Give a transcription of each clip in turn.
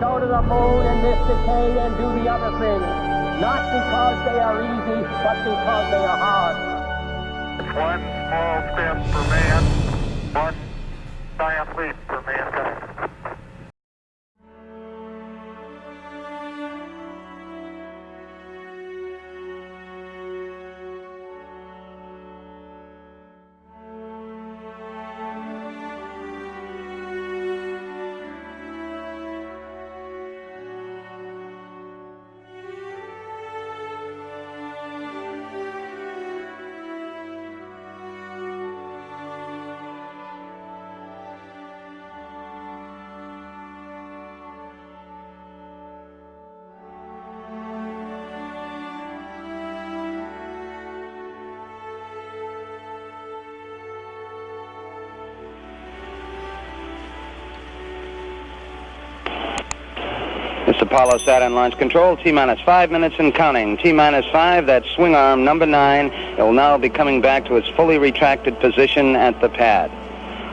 go to the moon in this decade and do the other things. Not because they are easy, but because they are hard. One small step for man, one giant leap for mankind. Apollo Saturn Launch Control, T minus five minutes and counting. T minus five, that swing arm number nine. It will now be coming back to its fully retracted position at the pad.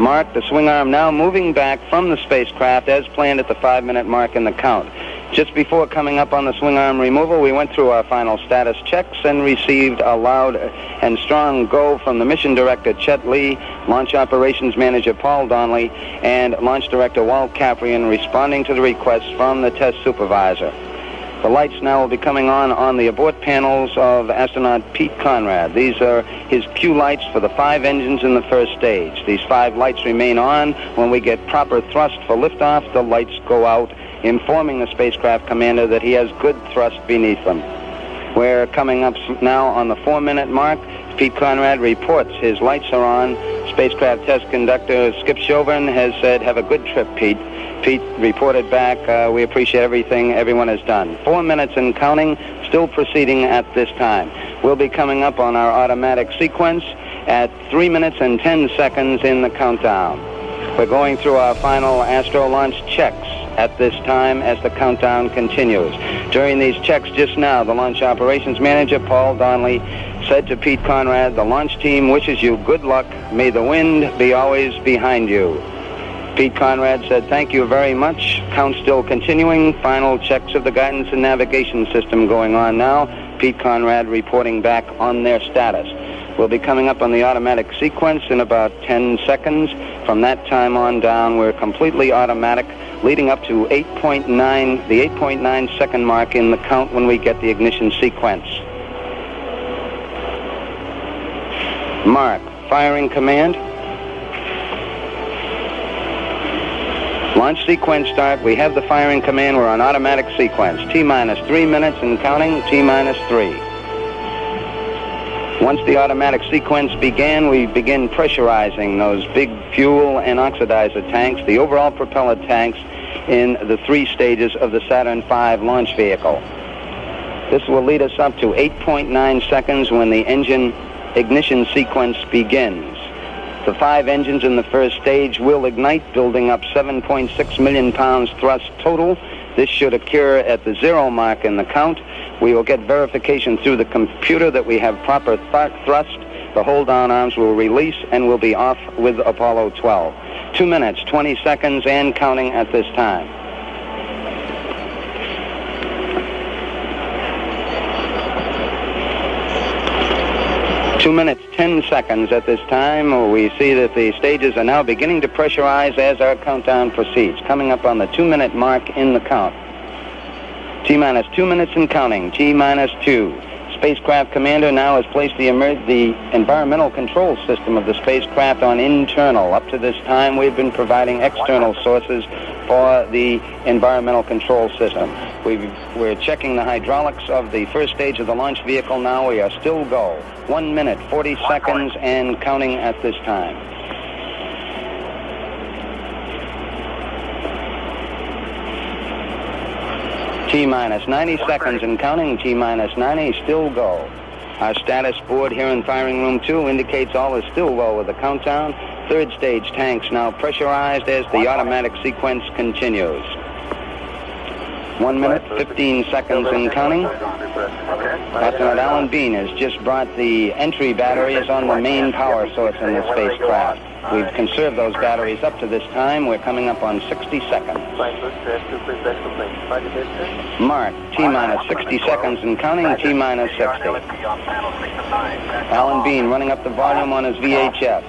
Mark, the swing arm now moving back from the spacecraft as planned at the five minute mark in the count. Just before coming up on the swing arm removal, we went through our final status checks and received a loud and strong go from the mission director, Chet Lee, launch operations manager, Paul Donnelly, and launch director, Walt Kapryan, responding to the request from the test supervisor. The lights now will be coming on on the abort panels of astronaut Pete Conrad. These are his cue lights for the five engines in the first stage. These five lights remain on. When we get proper thrust for liftoff, the lights go out informing the spacecraft commander that he has good thrust beneath them. We're coming up now on the four-minute mark. Pete Conrad reports his lights are on. Spacecraft test conductor Skip Chauvin has said, have a good trip, Pete. Pete reported back, uh, we appreciate everything everyone has done. Four minutes and counting, still proceeding at this time. We'll be coming up on our automatic sequence at three minutes and 10 seconds in the countdown. We're going through our final Astro launch checks at this time as the countdown continues. During these checks just now, the launch operations manager, Paul Donnelly, said to Pete Conrad, the launch team wishes you good luck. May the wind be always behind you. Pete Conrad said, thank you very much. Count still continuing. Final checks of the guidance and navigation system going on now. Pete Conrad reporting back on their status. We'll be coming up on the automatic sequence in about 10 seconds. From that time on down, we're completely automatic, leading up to 8.9, the 8.9 second mark in the count when we get the ignition sequence. Mark, firing command. Launch sequence start. We have the firing command. We're on automatic sequence. T minus three minutes and counting. T minus three. Once the automatic sequence began, we begin pressurizing those big fuel and oxidizer tanks, the overall propellant tanks in the three stages of the Saturn V launch vehicle. This will lead us up to 8.9 seconds when the engine ignition sequence begins. The five engines in the first stage will ignite, building up 7.6 million pounds thrust total. This should occur at the zero mark in the count. We will get verification through the computer that we have proper th thrust. The hold down arms will release and we'll be off with Apollo 12. Two minutes, 20 seconds, and counting at this time. Two minutes, 10 seconds at this time. We see that the stages are now beginning to pressurize as our countdown proceeds, coming up on the two minute mark in the count. T minus two minutes and counting. T minus two. Spacecraft commander now has placed the, the environmental control system of the spacecraft on internal. Up to this time, we've been providing external sources for the environmental control system. We are checking the hydraulics of the first stage of the launch vehicle now. We are still go. One minute, 40 seconds, and counting at this time. T minus 90 seconds and counting. T minus 90, still go. Our status board here in firing room 2 indicates all is still well with the countdown. Third stage tanks now pressurized as the automatic sequence continues. One minute, 15 seconds and counting. Astronaut Alan Bean has just brought the entry batteries on the main power source in the spacecraft. We've conserved those batteries up to this time. We're coming up on 60 seconds. Mark, T minus 60 seconds and counting, T minus 60. Alan Bean running up the volume on his VHF.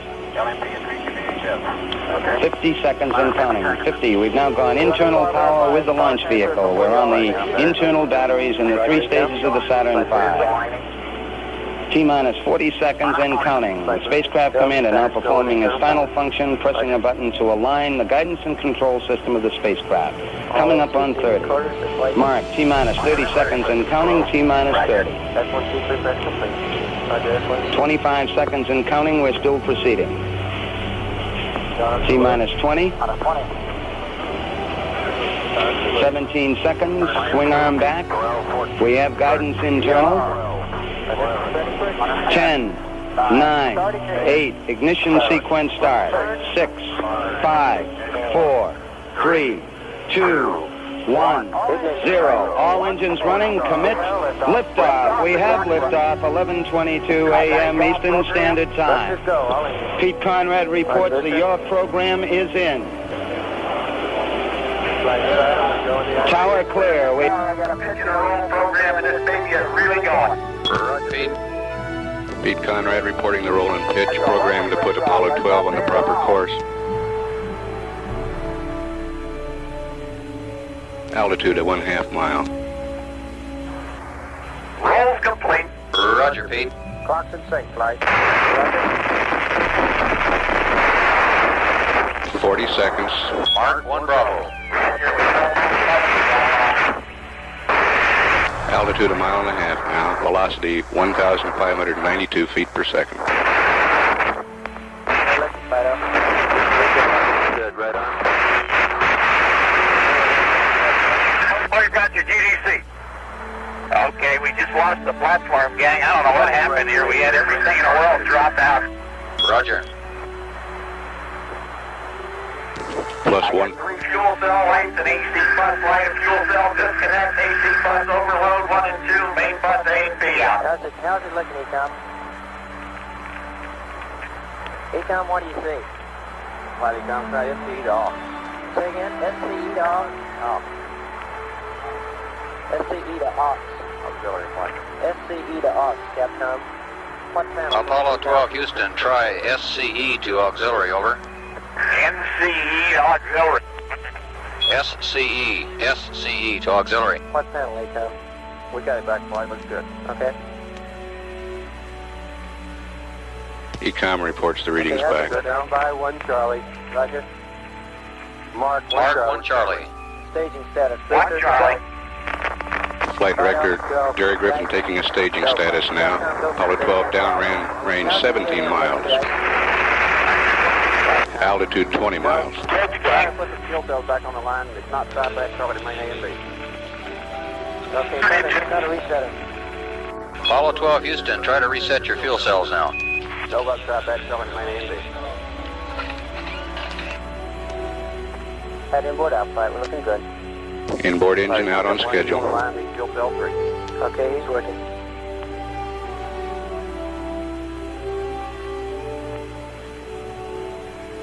50 seconds and counting. 50. We've now gone internal power with the launch vehicle. We're on the internal batteries in the three stages of the Saturn V. T minus 40 seconds and counting. The spacecraft commander now performing his final function, pressing a button to align the guidance and control system of the spacecraft. Coming up on 30. Mark, T minus 30 seconds and counting, T minus 30. 25 seconds and counting, we're still proceeding. T minus 20. 17 seconds, swing arm back. We have guidance internal. 10, 9, 8, ignition sequence start. 6, 5, 4, 3, 2, 1, 0. All engines running, commit, liftoff. We have liftoff, 11.22 a.m. Eastern Standard Time. Pete Conrad reports that your program is in. Tower clear. We I got a the whole program and this baby is really going. Pete. Pete Conrad reporting the roll and pitch program to put Apollo 12 on the proper course. Altitude at one half mile. Roll's complete. Roger, Pete. Clock's in sync, flight. 40 seconds. Mark, one Bravo. Altitude a mile and a half now. Velocity 1,592 feet per second. Good, right on. We've got your GDC. Okay, we just lost the platform, gang. I don't know what happened here. We had everything in the world drop out. Roger. Plus one. Three fuel cell lights and AC bus light. Fuel cell disconnect. AC bus overload. One and two. Main bus A and B out. How's it, how's it looking, EECOM? EECOM, what do you see? What EECOM say? SCE to off. Say again, SCE to aux? Off. SCE to aux. Auxiliary flight. SCE to aux, Capcom. What panel? Apollo 12 Houston, try SCE to auxiliary, over. NCE auxiliary. SCE, SCE to auxiliary. What panel, EECOM? We got it back flight. Looks good. Okay. EECOM reports the readings Okay, back. Go down by one Charlie. Roger. Mark one Mark Charlie. 1 Charlie. Staging status. One Victor, Charlie. Flight director Gerry Griffin taking a staging status now. Apollo 12 downrange range 17 miles. Altitude 20 miles. Good, Try to put the fuel cells back on the line. It's not side back Charlie to main A and B. Okay, try to, try to reset it. Apollo 12 Houston, try to reset your fuel cells now. No about side back Charlie to main A and B. Head inboard out flight, we're looking good. Inboard engine out on schedule. line, the fuel cell three. Okay, he's working.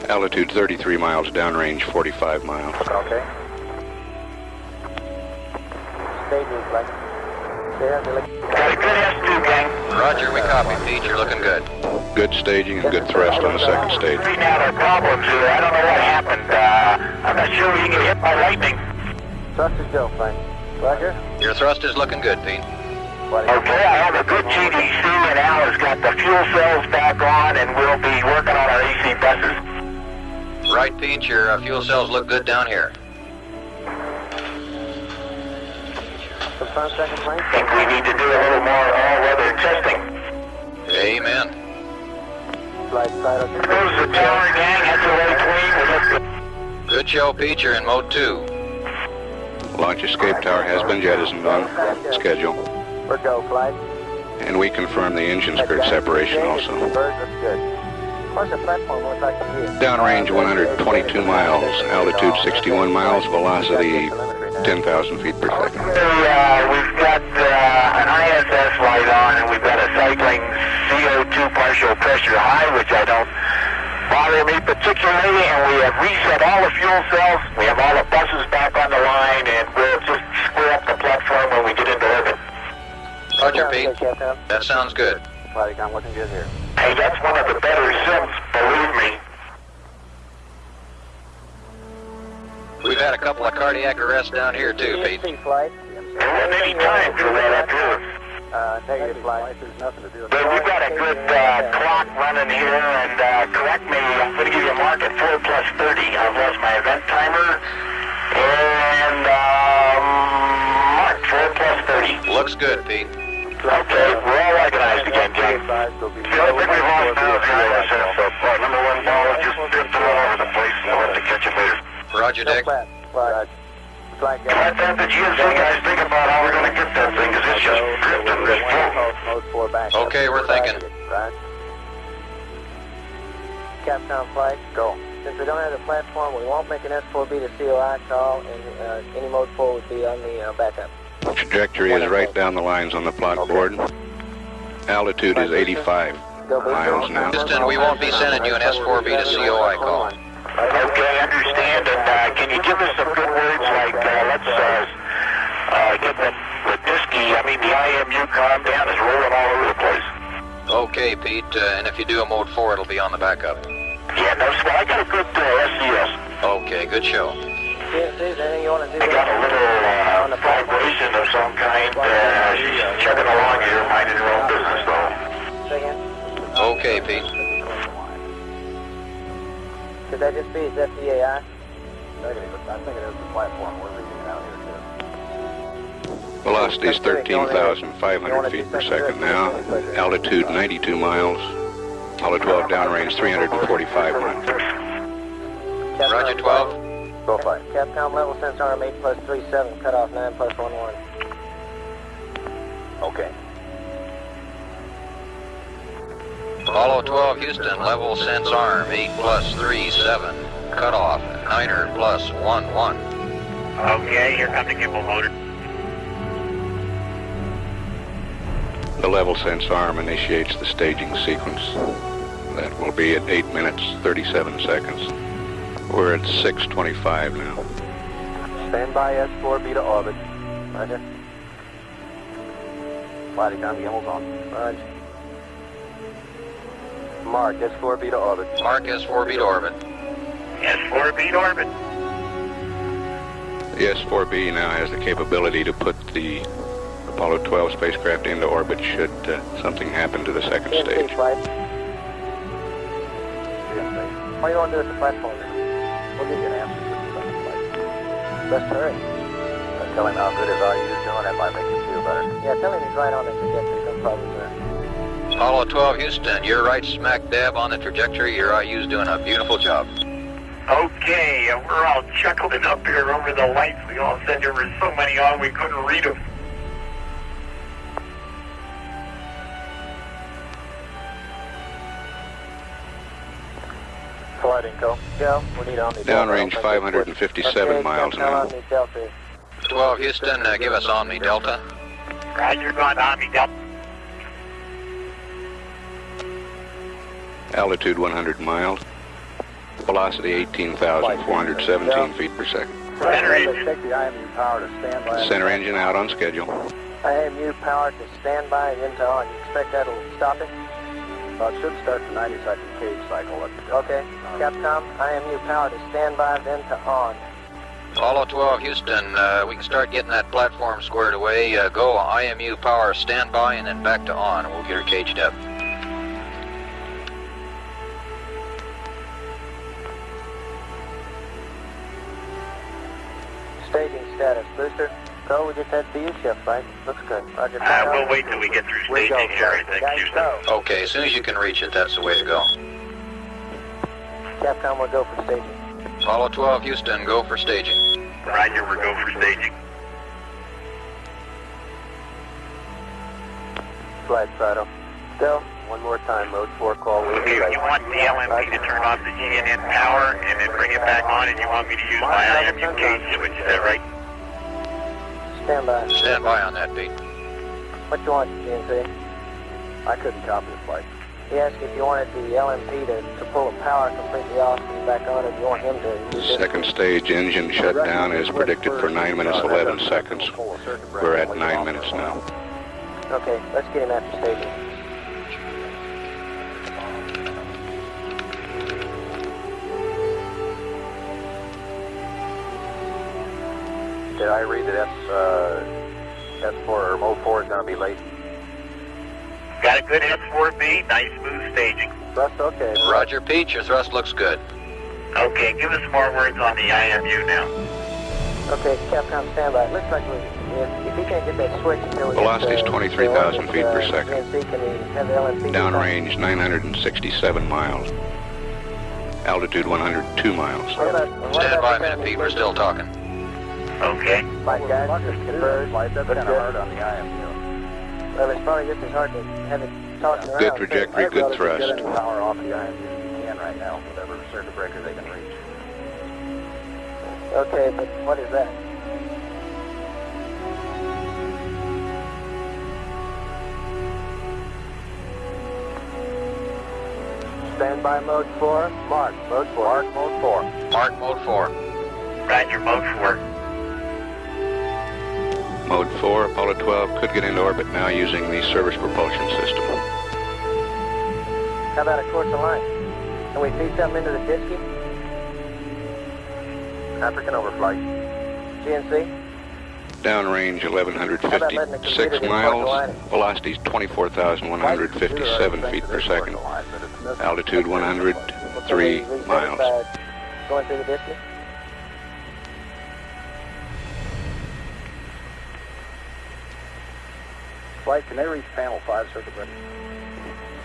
Altitude 33 miles, downrange 45 miles. Okay. Staging flight. There, they're looking. Got a good S2, gang. Roger, we copy, Pete. You're looking good. Good staging and good thrust on the second stage. We've had our problems here. I don't know what happened. Uh, I'm not sure we can get hit by lightning. Thrust is go, flight. Roger. Your thrust is looking good, Pete. Okay, I have a good GDC, and Al has got the fuel cells back on, and we'll be working on our AC buses. Right, Pete. Your uh, fuel cells look good down here. Confirm second plane. I think we need to do a little more all-weather testing. Amen. Flight side okay. There's the tower, gang. That's already clean. We good. Good show, Pete. You're in mode 2. Launch escape tower has been jettisoned on schedule. For go flight. And we confirm the engine skirt separation also. Downrange 122 miles, altitude 61 miles, velocity 10,000 feet per second. Uh, we've got uh, an ISS light on, and we've got a cycling CO2 partial pressure high, which I don't bother me particularly, and we have reset all the fuel cells. We have all the buses back on the line, and we'll just square up the platform when we get into orbit. Roger, Pete. That sounds good. Flight I'm looking good here. Hey, that's one of the better sims, believe me. We've had a couple of cardiac arrests down here too, Pete. Flight. There wasn't any time for that up here. Uh, negative flight. There's nothing to do with But we've got a good uh, clock running here, and uh, correct me, I'm going to give you a mark at 4 plus 30. I've lost my event timer. And, um, mark, 4 plus 30. Looks good, Pete. Okay, we're all organized again, Jim. I don't think we've lost now behind ourselves, so uh, number one ball is just drifting all over the place, and we'll have to catch it later. Roger, No Dick. flat. Flight. Flight Let that the GSC guys think about how we're going to get that thing, because it's just drifting this flow. Mode 4 back. Okay, we're thinking. Right. Capcom flight. Go. Since we don't have the platform, we won't make an S4B to COI call, and uh, any mode 4 would be on the uh, backup. Trajectory is right down the lines on the plot board. Altitude is 85 miles now. Houston, we won't be sending you an S4B to COI call. Okay, understand, and uh, can you give us some good words like, uh, let's uh, uh, get the, the DSKY, I mean the IMU calm down, is rolling all over the place. Okay, Pete, uh, and if you do a mode 4, it'll be on the backup. Yeah, no, well, I got a good uh, SCS. Okay, good show. GNC, is there anything you want to do? I got a little uh, vibration of some kind. Uh, she's chugging along here, minding her own business, though. Second. Okay, Pete. Could that just be his FDAI? Negative. I think it is the platform. We're leaving out here, too. Velocity is 13,500 feet per second now. Altitude 92 miles. Apollo 12 downrange 345 miles. Capcom Roger, 12. Go flight. Capcom level sensor arm 8 plus 37, cut off 9 plus 1 1. Okay. Apollo 12, Houston, level sense arm, 8 plus 3, 7. Cutoff, Niner plus 1, 1. Okay, here comes the gimbal motor. The level sense arm initiates the staging sequence. That will be at 8 minutes 37 seconds. We're at 6.25 now. Stand by S4B to orbit. Roger. Flight com gimbal's on. Roger. Mark, S4B to orbit. Mark S4B to orbit. S4 beat orbit. The S-4B now has the capability to put the Apollo 12 spacecraft into orbit should uh, something happen to the second stage. flight. GNC. What you want to the platform? We'll give you an answer to the second flight. Best hurry. Uh, tell him how good his IU is doing. That might make him feel better. Yeah, tell him he's right on the trajectory. No problems there. Apollo 12, Houston, you're right smack dab on the trajectory. Your IU's doing a beautiful job. Okay, uh, we're all chuckling up here over the lights. We all said there were so many on we couldn't read them. Downrange 557 Okay, miles Capcom now. Omni Delta. 12, Houston, uh, give us Omni Delta. Roger, going to Omni Delta. Altitude 100 miles. Velocity 18,417 feet per second. Center engine. Take the IMU power to stand by. Center engine out on schedule. IMU power to standby and into on. You expect that'll stop it? Uh, it should start the 90 second cage cycle. Let me just- Okay. Capcom, IMU power to standby, then to on. Apollo 12, Houston, uh, we can start getting that platform squared away. Uh, go IMU power standby and then back to on. We'll get her caged up. Staging status. Booster, go. We just had VU shift, right? Looks good. Roger. Uh, we'll wait till we get through We go, staging here, I think, Guys, Houston. Okay, as soon as you can reach it, that's the way to go. Capcom will go for staging. Apollo 12, Houston, go for staging. Roger, we're go for staging. Slide Fido. Go. One more time, mode 4 call. We'll Okay, be ready. you want the LMP to turn off the G&N power and then bring it back on, and you want me to use my IMU cage switch, is that right? Standby. Stand by on that, Pete. What you want, GNC? I couldn't copy the flight. He asked if you wanted the LMP to, to pull the power completely off and back on, if you want him to use. Second stage engine shutdown is predicted for 9 minutes 11 seconds. We're at 9 minutes now. Okay, let's get him after staging. Did I read that S, uh, S4 or Mode 4 is going to be late? Got a good S4B, nice smooth staging. Thrust okay. Roger, Pete. Your thrust looks good. Okay, give us more words on the IMU now. Okay, Capcom standby. Looks like we, if, if he can't get that switch until we Velocity's uh, 23,000 feet per uh, second. GNC, can we have the LMP Downrange 967 miles. Altitude 102 miles. What about, what Stand by a minute, Pete. We're still talking. Okay. Flight guys, just converge. Flight, that's kind of good. hard on the IMU. Well, it's probably just as hard to have it tossing around. Good trajectory, good Get thrust. any power off the IMU you can right now, whatever circuit breaker they can reach. Okay, but what is that? Standby mode 4, mark, mode 4. Mark Mode 4. Mark mode 4. Roger, mode 4. Mode 4, Apollo 12 could get into orbit now using the service propulsion system. How about a course of line? Can we feed something into the DSKY? African overflight. GNC? Downrange How about letting 1156 miles. line? Velocity's 24,157 feet per second. Altitude 103 Can we reset miles. Going through the DSKY? Flight, can they reach panel 5 circuit breaker?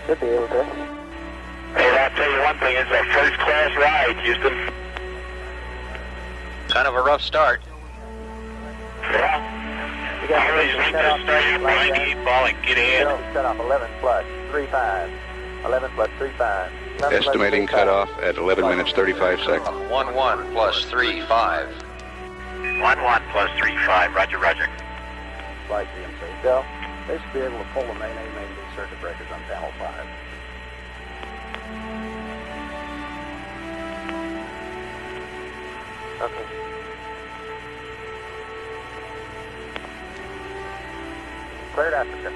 Should be able to. Hey, I'll tell you one thing, it's a first class ride, Houston. Kind of a rough start. Yeah. You got I always to need set to off start your flight behind guys. the eight ball and get in. Zero, set off 11 plus 35. 11 plus 3-5. Estimating cutoff at 11 minutes 35 seconds. 1 1 plus 3 5. 1 1 plus 3 5. Roger, roger. Flight GNC. Go. They should be able to pull the main A, main B circuit breakers on panel 5. Okay. Cleared Africa.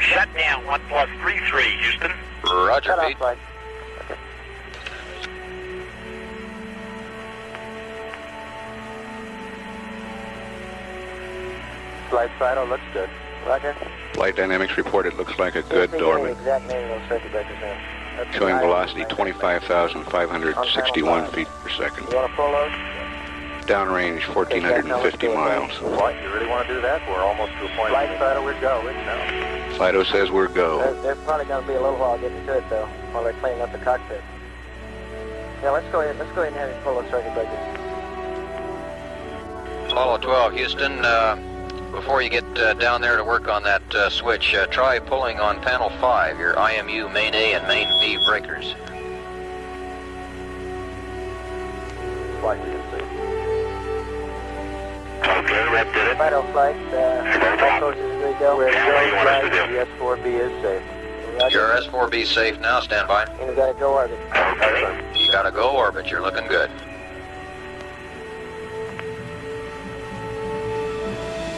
Shut down 1 plus 3 3, Houston. Roger, Shut flight. Flight Fido looks good. Roger. Flight dynamics report it looks like a good we can the Dorman, exact name of those circuit breakers in. That's showing the velocity 25,561 feet per second. You want to pull those? Downrange 1,450 miles. What, you really want to do that? We're almost to a point. Flight Fido, we're go. It's now. Fido says we're go. They're, they're probably going to be a little while getting to it, though, while they're cleaning up the cockpit. Yeah, let's go ahead. Let's go ahead and have him pull those circuit breakers. Apollo 12, Houston. Uh, before you get uh, down there to work on that uh, switch, uh, try pulling on panel 5, your IMU main A and main B breakers. Flight GNC. Okay, rep did it. Fido flight, uh, all courses agree go. We're Yeah, what do you want us to do? The S4B is safe. Your S4B safe now, stand by. And we got to go orbit. Okay. You gotta go orbit, you're looking good.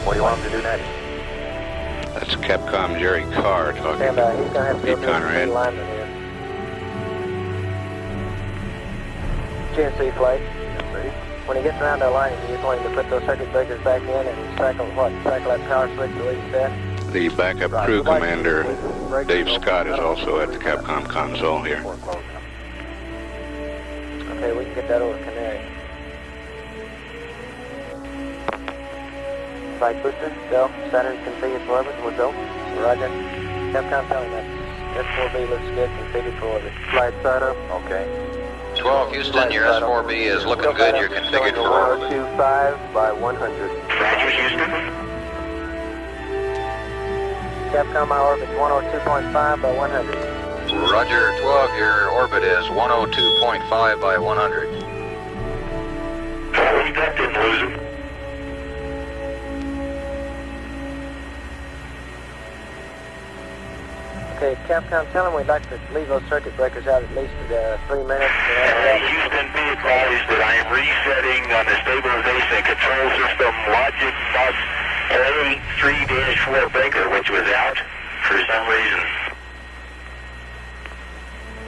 What do you want them to do next? That's Capcom Jerry Carr talking Stand by. He's to have to Pete the Conrad. GNC flight. When he gets around that line, you just want him to put those circuit breakers back in and cycle what? Cycle that power switch the way you said. The backup crew commander, Dave Scott, is also at the Capcom console here. Before closing them. Okay, we can get that over to Canary. Flight booster, go. Saturn configured for orbit, we'll go. Roger. Capcom telling us. S4B looks good, configured for orbit. Flight Fido. Okay. 12, Houston, your S4B is looking good, you're configured for orbit. 125 by 100. Roger, Houston. Capcom, my orbit's 102.5 by 100. Roger, 12, your orbit is 102.5 by 100. Holy that didn't lose him. Okay, Capcom, tell them we'd like to leave those circuit breakers out at least uh, three minutes. Uh, Houston, be advised that I am resetting on the stabilization and control system logic bus A3-4 breaker, which was out for some reason.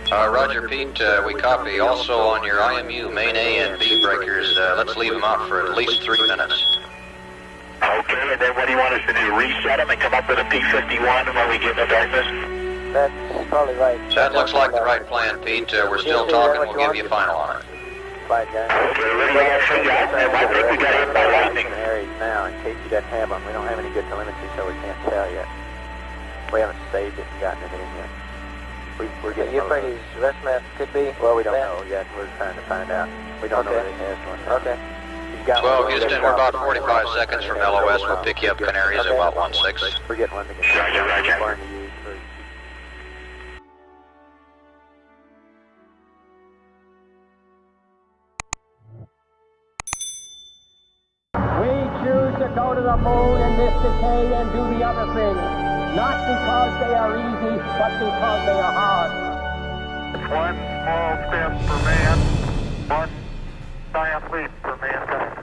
Uh, Roger, Pete, uh, we copy. Also on your IMU main A and B breakers, uh, let's leave them out for at least three minutes. Okay, and then what do you want us to do? Reset them and come up with a P51 when we get in the darkness? That's probably right. That looks like the right plan, Pete. Uh, we're still talking. We'll give you a final on it. Flight guy. Okay, what do you got for that? I think we got hit by lightning. areas now in case you doesn't have them. We don't have any good telemetry, so we can't tell yet. We haven't saved it and gotten it in yet. We, we're getting. You afraid his rest map could be? Well, we don't know yet. We're trying to find out. We don't know that he has one. Okay. He's got Well, one. Houston, we're about 45 seconds from LOS. We'll pick you up Canaries at about 1-6. We're getting one to get Roger, roger. They are easy, but because they are hard. One small step for man, one giant leap for mankind.